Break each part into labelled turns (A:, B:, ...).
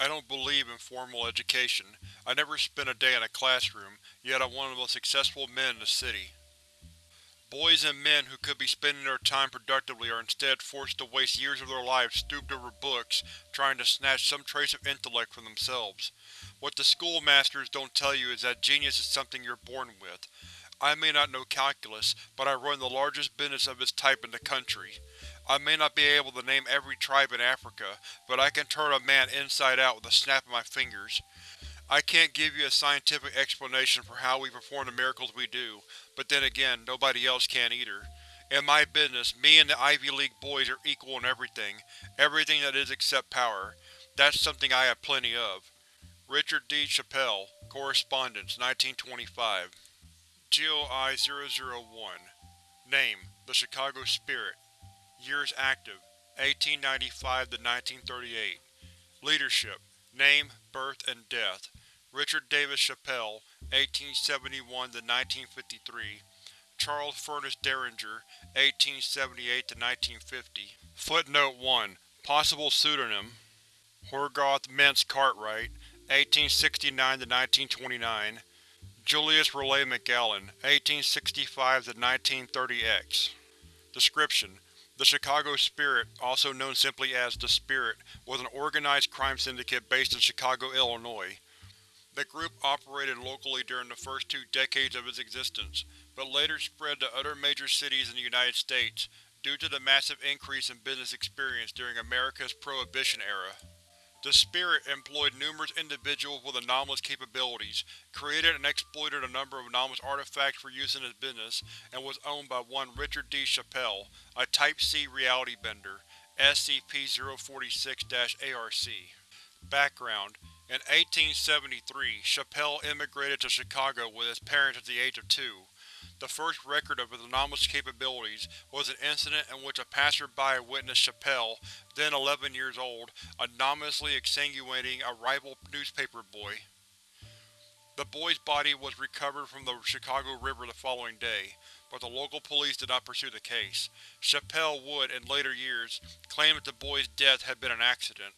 A: I don't believe in formal education. I never spent a day in a classroom, yet I'm one of the most successful men in the city. Boys and men who could be spending their time productively are instead forced to waste years of their lives stooped over books, trying to snatch some trace of intellect from themselves. What the schoolmasters don't tell you is that genius is something you're born with. I may not know calculus, but I run the largest business of its type in the country. I may not be able to name every tribe in Africa, but I can turn a man inside out with a snap of my fingers. I can't give you a scientific explanation for how we perform the miracles we do, but then again, nobody else can either. In my business, me and the Ivy League boys are equal in everything, everything that is except power. That's something I have plenty of. Richard D. Chappell, Correspondence, 1925 GOI-001 Name: The Chicago Spirit Years active: 1895 to 1938 Leadership Name, Birth, and Death. Richard Davis Chappell, 1871–1953 Charles Furnace Derringer, 1878–1950 Footnote 1 Possible pseudonym Horgoth Mintz Cartwright, 1869–1929 Julius Raleigh McGowan, 1865–1930-X Description: The Chicago Spirit, also known simply as The Spirit, was an organized crime syndicate based in Chicago, Illinois. The group operated locally during the first two decades of its existence, but later spread to other major cities in the United States, due to the massive increase in business experience during America's Prohibition era. The Spirit employed numerous individuals with anomalous capabilities, created and exploited a number of anomalous artifacts for use in its business, and was owned by one Richard D. Chappell, a Type-C reality bender, SCP-046-ARC. Background In 1873, Chappell immigrated to Chicago with his parents at the age of two. The first record of his anomalous capabilities was an incident in which a passerby witnessed Chappell, then 11 years old, anomalously exsanguinating a rival newspaper boy. The boy's body was recovered from the Chicago River the following day, but the local police did not pursue the case. Chappell would, in later years, claim that the boy's death had been an accident.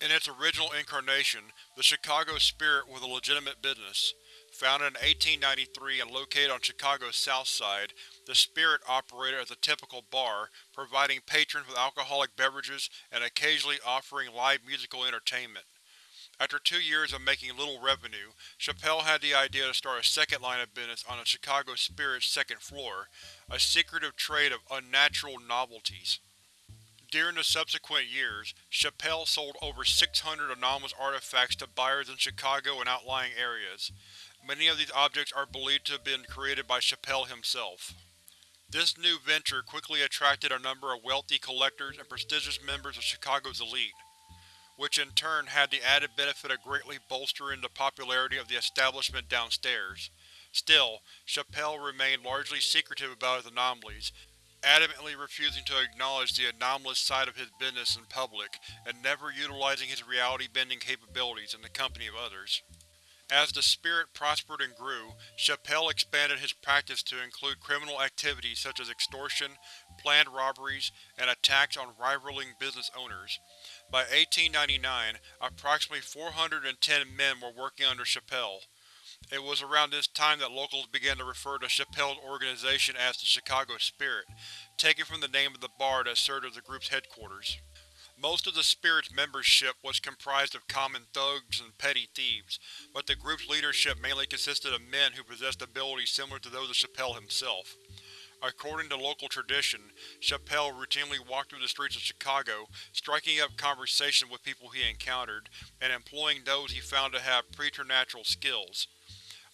A: In its original incarnation, the Chicago Spirit was a legitimate business. Founded in 1893 and located on Chicago's south side, the Spirit operated as a typical bar, providing patrons with alcoholic beverages and occasionally offering live musical entertainment. After two years of making little revenue, Chappell had the idea to start a second line of business on the Chicago Spirit's second floor, a secretive trade of unnatural novelties. During the subsequent years, Chappell sold over 600 anomalous artifacts to buyers in Chicago and outlying areas. Many of these objects are believed to have been created by Chappell himself. This new venture quickly attracted a number of wealthy collectors and prestigious members of Chicago's elite, which in turn had the added benefit of greatly bolstering the popularity of the establishment downstairs. Still, Chappell remained largely secretive about his anomalies, adamantly refusing to acknowledge the anomalous side of his business in public and never utilizing his reality-bending capabilities in the company of others. As the Spirit prospered and grew, Chappell expanded his practice to include criminal activities such as extortion, planned robberies, and attacks on rivaling business owners. By 1899, approximately 410 men were working under Chappell. It was around this time that locals began to refer to Chappell's organization as the Chicago Spirit, taken from the name of the bar that served as the group's headquarters. Most of the Spirit's membership was comprised of common thugs and petty thieves, but the group's leadership mainly consisted of men who possessed abilities similar to those of Chappell himself. According to local tradition, Chappell routinely walked through the streets of Chicago, striking up conversation with people he encountered, and employing those he found to have preternatural skills.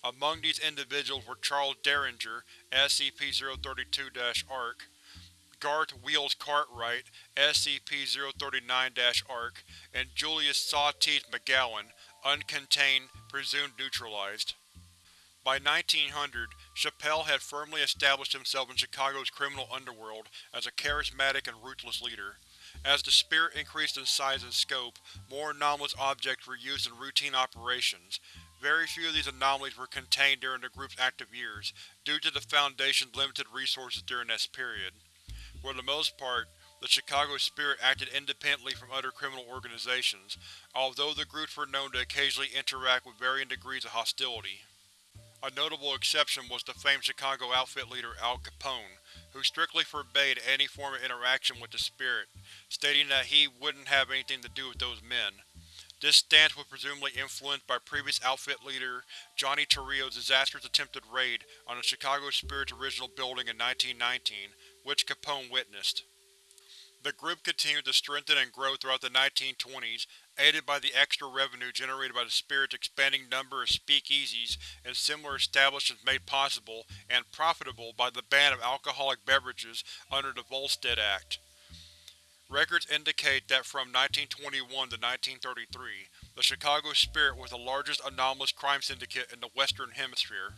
A: Among these individuals were Charles Derringer, SCP-032-ARC, Garth Wheels Cartwright, SCP-039-ARC, and Julius Sawteeth McGowan, uncontained, presumed neutralized. By 1900, Chappell had firmly established himself in Chicago's criminal underworld as a charismatic and ruthless leader. As the Spirit increased in size and scope, more anomalous objects were used in routine operations. Very few of these anomalies were contained during the group's active years, due to the Foundation's limited resources during this period. For the most part, the Chicago Spirit acted independently from other criminal organizations, although the groups were known to occasionally interact with varying degrees of hostility. A notable exception was the famed Chicago outfit leader Al Capone, who strictly forbade any form of interaction with the Spirit, stating that he wouldn't have anything to do with those men. This stance was presumably influenced by previous outfit leader Johnny Torrio's disastrous attempted raid on the Chicago Spirit's original building in 1919, which Capone witnessed. The group continued to strengthen and grow throughout the 1920s, aided by the extra revenue generated by the Spirit's expanding number of speakeasies and similar establishments made possible and profitable by the ban of alcoholic beverages under the Volstead Act. Records indicate that from 1921 to 1933, the Chicago Spirit was the largest anomalous crime syndicate in the Western Hemisphere.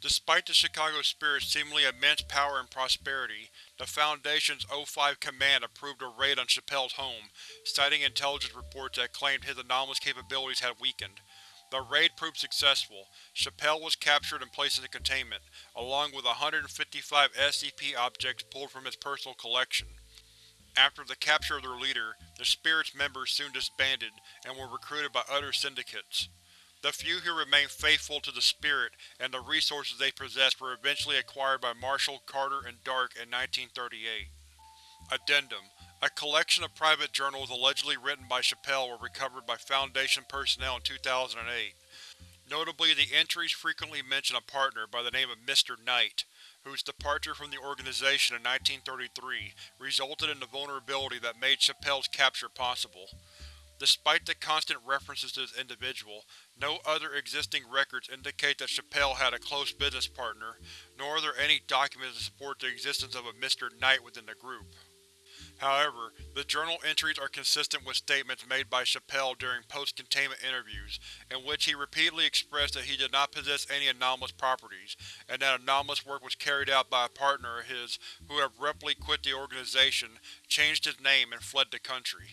A: Despite the Chicago Spirit's seemingly immense power and prosperity, the Foundation's O5 Command approved a raid on Chappell's home, citing intelligence reports that claimed his anomalous capabilities had weakened. The raid proved successful. Chappell was captured and placed into containment, along with 155 SCP objects pulled from his personal collection. After the capture of their leader, the Spirit's members soon disbanded and were recruited by other syndicates. The few who remained faithful to the Spirit and the resources they possessed were eventually acquired by Marshall, Carter, and Dark in 1938. Addendum A collection of private journals allegedly written by Chappell were recovered by Foundation personnel in 2008. Notably, the entries frequently mention a partner by the name of Mr. Knight, whose departure from the organization in 1933 resulted in the vulnerability that made Chappell's capture possible. Despite the constant references to this individual, no other existing records indicate that Chappell had a close business partner, nor are there any documents to support the existence of a Mr. Knight within the group. However, the journal entries are consistent with statements made by Chappell during post-containment interviews, in which he repeatedly expressed that he did not possess any anomalous properties, and that anomalous work was carried out by a partner of his who abruptly quit the organization, changed his name, and fled the country.